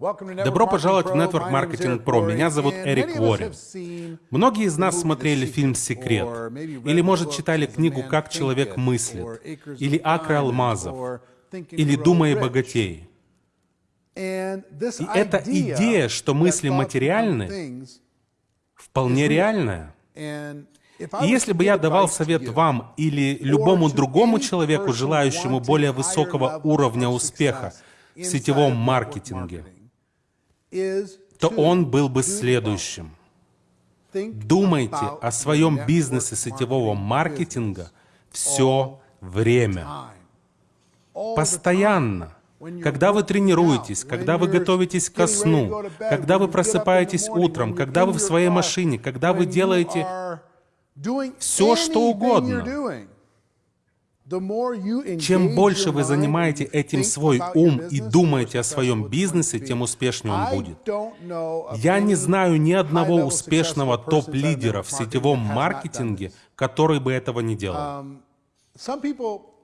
Добро пожаловать в Network Marketing Pro. Меня зовут Эрик Уоррен. Многие из нас смотрели фильм «Секрет», или, может, читали книгу «Как человек мыслит», или «Акры алмазов», или «Думай богатей». И эта идея, что мысли материальны, вполне реальная. И если бы я давал совет вам или любому другому человеку, желающему более высокого уровня успеха в сетевом маркетинге, то он был бы следующим. Думайте о своем бизнесе сетевого маркетинга все время. Постоянно. Когда вы тренируетесь, когда вы готовитесь ко сну, когда вы просыпаетесь утром, когда вы в своей машине, когда вы делаете все, что угодно. Чем больше вы занимаете этим свой ум и думаете о своем бизнесе, тем успешнее он будет. Я не знаю ни одного успешного топ-лидера в сетевом маркетинге, который бы этого не делал.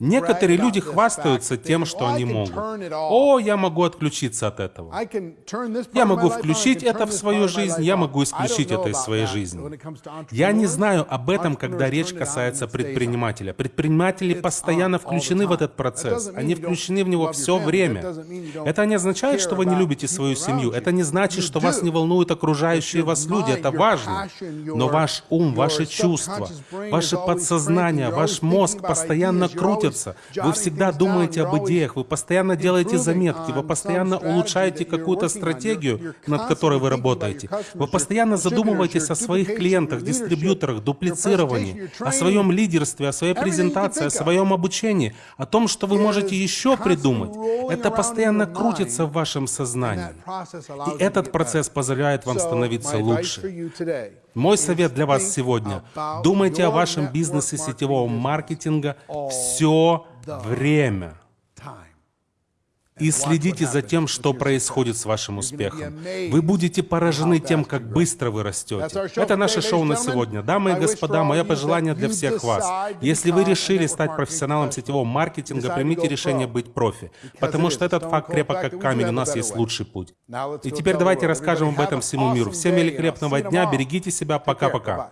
Некоторые люди хвастаются тем, что они могут. О, я могу отключиться от этого. Я могу включить это в свою жизнь, я могу исключить это из своей жизни. Я не знаю об этом, когда речь касается предпринимателя. Предприниматели постоянно включены в этот процесс. Они включены в него все время. Это не означает, что вы не любите свою семью. Это не значит, что вас не волнуют окружающие вас люди. Это важно. Но ваш ум, ваши чувства, ваше подсознание, ваш мозг постоянно крутят крутятся. Вы всегда думаете об идеях, вы постоянно делаете заметки, вы постоянно улучшаете какую-то стратегию, над которой вы работаете. Вы постоянно задумываетесь о своих клиентах, дистрибьюторах, дуплицировании, о своем лидерстве, о своей презентации, о своем обучении, о том, что вы можете еще придумать. Это постоянно крутится в вашем сознании. И этот процесс позволяет вам становиться лучше. Мой совет для вас сегодня. Думайте о вашем бизнесе сетевого маркетинга все время. И следите за тем, что происходит с вашим успехом. Вы будете поражены тем, как быстро вы растете. Это наше шоу на сегодня. Дамы и господа, мое пожелание для всех вас. Если вы решили стать профессионалом сетевого маркетинга, примите решение быть профи. Потому что этот факт крепок как камень, у нас есть лучший путь. И теперь давайте расскажем об этом всему миру. Всем великолепного дня, берегите себя, пока-пока.